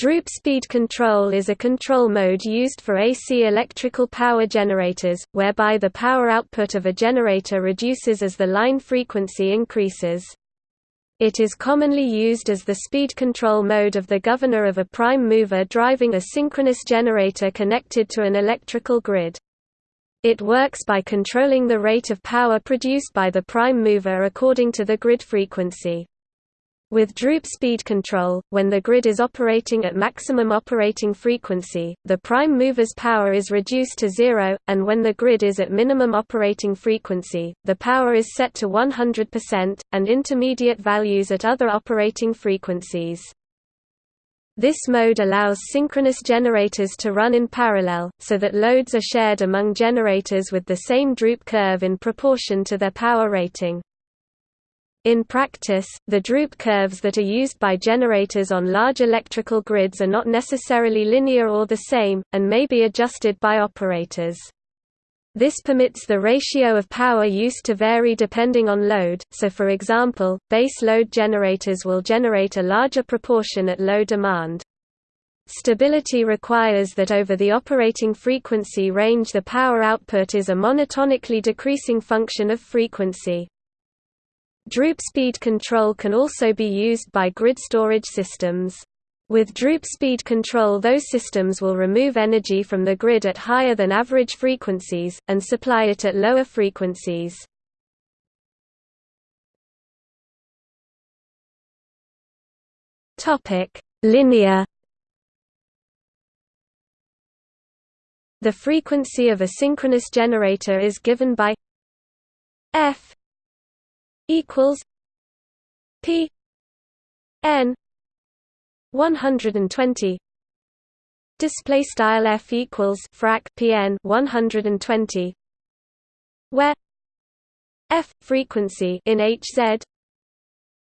Droop speed control is a control mode used for AC electrical power generators, whereby the power output of a generator reduces as the line frequency increases. It is commonly used as the speed control mode of the governor of a prime mover driving a synchronous generator connected to an electrical grid. It works by controlling the rate of power produced by the prime mover according to the grid frequency. With droop speed control, when the grid is operating at maximum operating frequency, the prime mover's power is reduced to zero, and when the grid is at minimum operating frequency, the power is set to 100%, and intermediate values at other operating frequencies. This mode allows synchronous generators to run in parallel, so that loads are shared among generators with the same droop curve in proportion to their power rating. In practice, the droop curves that are used by generators on large electrical grids are not necessarily linear or the same, and may be adjusted by operators. This permits the ratio of power used to vary depending on load, so for example, base load generators will generate a larger proportion at low demand. Stability requires that over the operating frequency range the power output is a monotonically decreasing function of frequency. Droop speed control can also be used by grid storage systems. With droop speed control those systems will remove energy from the grid at higher than average frequencies, and supply it at lower frequencies. Linear The frequency of a synchronous generator is given by f equals P N one hundred and twenty. Display style F equals frac PN one hundred and twenty where F frequency in HZ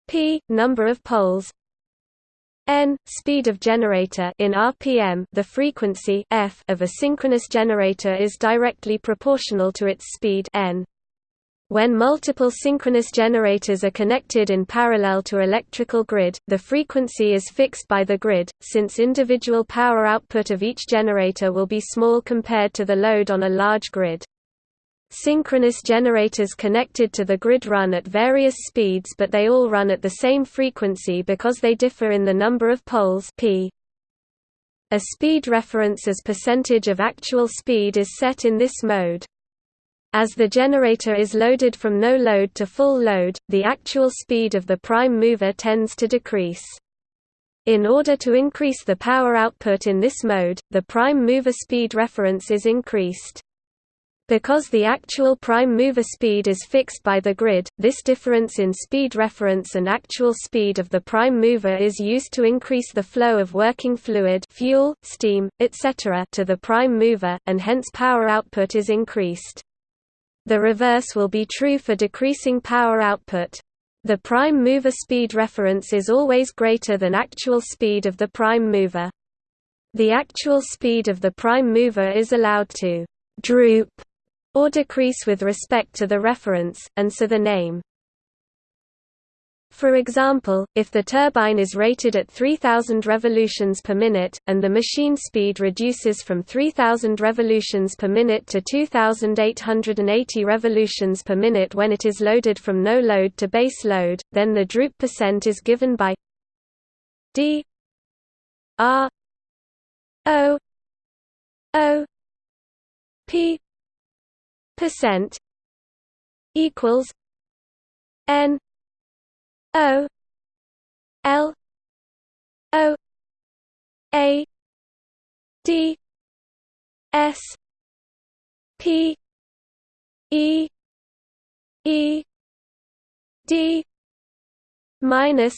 P number of poles n speed of generator in rpm the frequency f of a synchronous generator is directly proportional to its speed n when multiple synchronous generators are connected in parallel to electrical grid, the frequency is fixed by the grid, since individual power output of each generator will be small compared to the load on a large grid. Synchronous generators connected to the grid run at various speeds but they all run at the same frequency because they differ in the number of poles p. A speed reference as percentage of actual speed is set in this mode. As the generator is loaded from no load to full load, the actual speed of the prime mover tends to decrease. In order to increase the power output in this mode, the prime mover speed reference is increased. Because the actual prime mover speed is fixed by the grid, this difference in speed reference and actual speed of the prime mover is used to increase the flow of working fluid fuel, steam, etc. to the prime mover, and hence power output is increased. The reverse will be true for decreasing power output. The prime mover speed reference is always greater than actual speed of the prime mover. The actual speed of the prime mover is allowed to droop or decrease with respect to the reference, and so the name for example, if the turbine is rated at 3000 revolutions per minute, and the machine speed reduces from 3000 revolutions per minute to 2880 revolutions per minute when it is loaded from no load to base load, then the droop percent is given by d r o o p percent equals n O L O A D S P E E D minus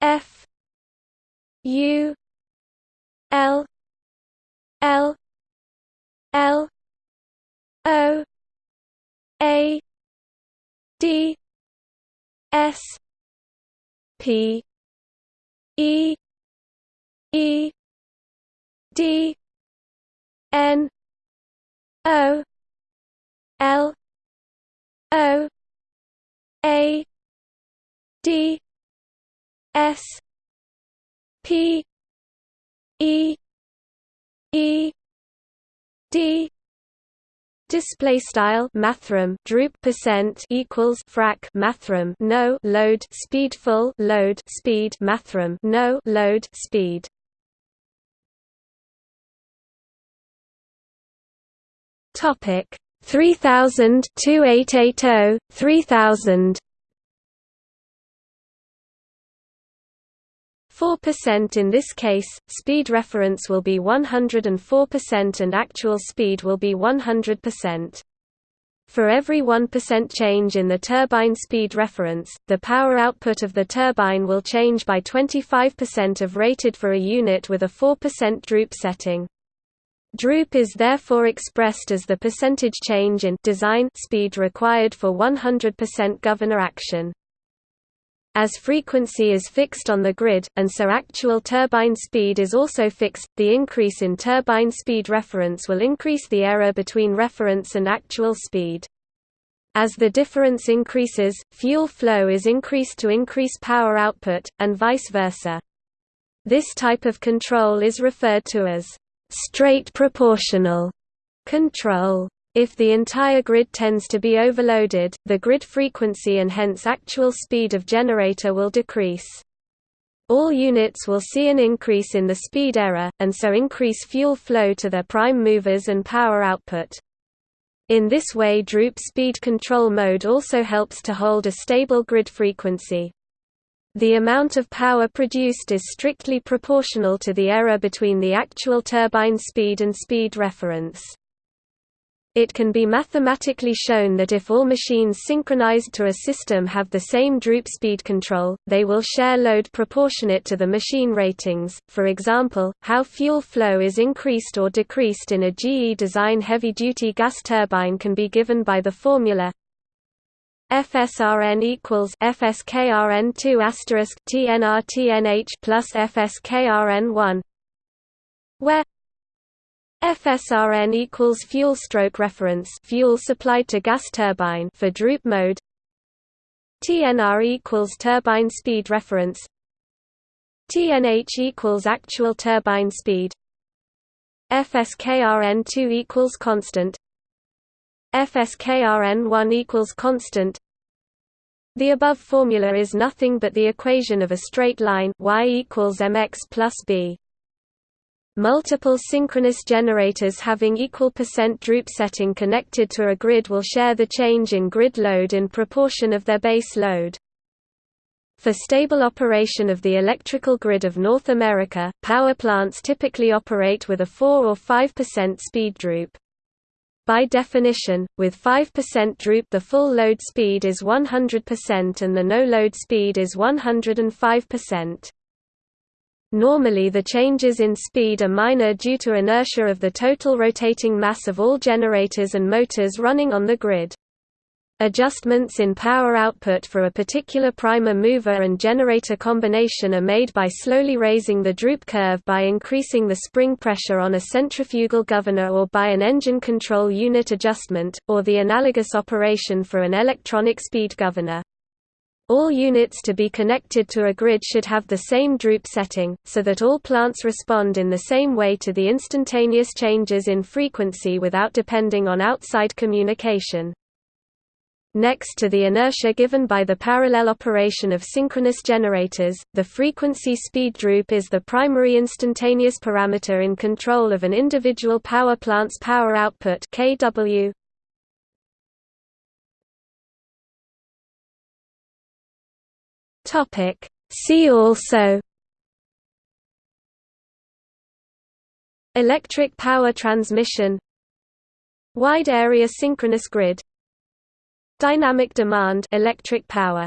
F U L L L O A D S P E E D N O L O A D S P E E D Display style mathrm droop percent equals frac mathrm no load speed full load speed mathrm no load speed. Topic 3280 3000 4% in this case, speed reference will be 104% and actual speed will be 100%. For every 1% change in the turbine speed reference, the power output of the turbine will change by 25% of rated for a unit with a 4% droop setting. Droop is therefore expressed as the percentage change in design speed required for 100% governor action. As frequency is fixed on the grid, and so actual turbine speed is also fixed, the increase in turbine speed reference will increase the error between reference and actual speed. As the difference increases, fuel flow is increased to increase power output, and vice versa. This type of control is referred to as straight proportional control. If the entire grid tends to be overloaded, the grid frequency and hence actual speed of generator will decrease. All units will see an increase in the speed error, and so increase fuel flow to their prime movers and power output. In this way droop speed control mode also helps to hold a stable grid frequency. The amount of power produced is strictly proportional to the error between the actual turbine speed and speed reference. It can be mathematically shown that if all machines synchronized to a system have the same droop speed control, they will share load proportionate to the machine ratings. For example, how fuel flow is increased or decreased in a GE design heavy-duty gas turbine can be given by the formula FSRN equals FSKRN2 asterisk TNRTNH plus FSKRN1 where FSRN equals fuel stroke reference fuel supplied to gas turbine for droop mode. TNR equals turbine speed reference. TNH equals actual turbine speed. FSKRN2 equals constant. FSKRN1 equals constant. The above formula is nothing but the equation of a straight line y equals mx plus b Multiple synchronous generators having equal percent droop setting connected to a grid will share the change in grid load in proportion of their base load. For stable operation of the electrical grid of North America, power plants typically operate with a 4 or 5% speed droop. By definition, with 5% droop the full load speed is 100% and the no load speed is 105%. Normally the changes in speed are minor due to inertia of the total rotating mass of all generators and motors running on the grid. Adjustments in power output for a particular primer mover and generator combination are made by slowly raising the droop curve by increasing the spring pressure on a centrifugal governor or by an engine control unit adjustment, or the analogous operation for an electronic speed governor. All units to be connected to a grid should have the same droop setting, so that all plants respond in the same way to the instantaneous changes in frequency without depending on outside communication. Next to the inertia given by the parallel operation of synchronous generators, the frequency speed droop is the primary instantaneous parameter in control of an individual power plant's power output kW. Topic. See also Electric power transmission Wide area synchronous grid Dynamic demand electric power